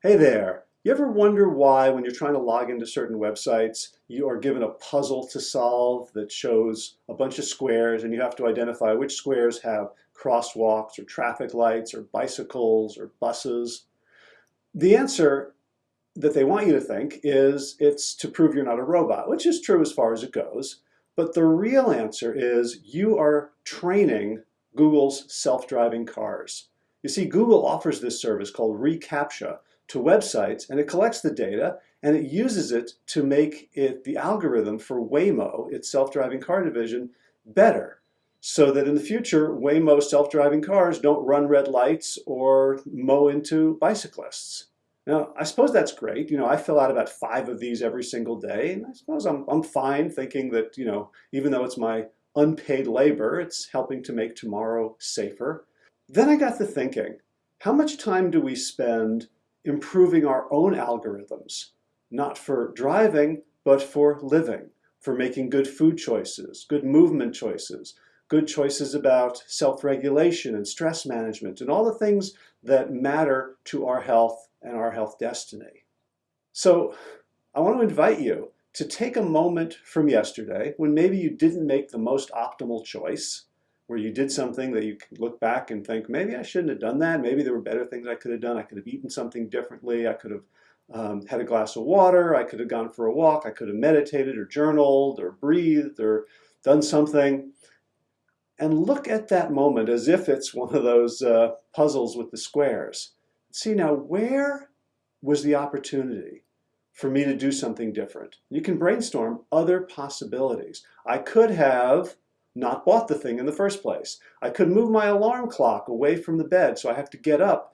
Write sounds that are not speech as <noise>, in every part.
Hey there. You ever wonder why when you're trying to log into certain websites, you are given a puzzle to solve that shows a bunch of squares and you have to identify which squares have crosswalks or traffic lights or bicycles or buses? The answer that they want you to think is it's to prove you're not a robot, which is true as far as it goes. But the real answer is you are training Google's self-driving cars. You see, Google offers this service called reCAPTCHA to websites and it collects the data and it uses it to make it the algorithm for Waymo, its self-driving car division, better so that in the future Waymo self-driving cars don't run red lights or mow into bicyclists. Now, I suppose that's great. You know, I fill out about five of these every single day, and I suppose I'm, I'm fine thinking that, you know, even though it's my unpaid labor, it's helping to make tomorrow safer. Then I got to thinking, how much time do we spend improving our own algorithms, not for driving, but for living, for making good food choices, good movement choices, good choices about self-regulation and stress management, and all the things that matter to our health and our health destiny. So I want to invite you to take a moment from yesterday when maybe you didn't make the most optimal choice, where you did something that you can look back and think, maybe I shouldn't have done that. Maybe there were better things I could have done. I could have eaten something differently. I could have um, had a glass of water. I could have gone for a walk. I could have meditated or journaled or breathed or done something. And look at that moment as if it's one of those uh, puzzles with the squares. See now, where was the opportunity for me to do something different? You can brainstorm other possibilities. I could have not bought the thing in the first place. I could move my alarm clock away from the bed so I have to get up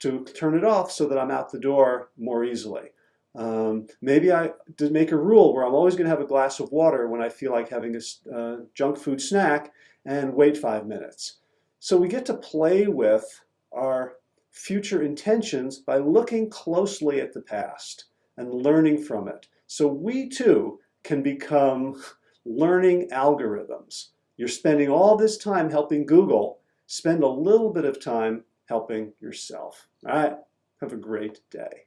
to turn it off so that I'm out the door more easily. Um, maybe I did make a rule where I'm always going to have a glass of water when I feel like having a uh, junk food snack and wait five minutes. So we get to play with our future intentions by looking closely at the past and learning from it. So we too can become <laughs> learning algorithms. You're spending all this time helping Google, spend a little bit of time helping yourself. All right, have a great day.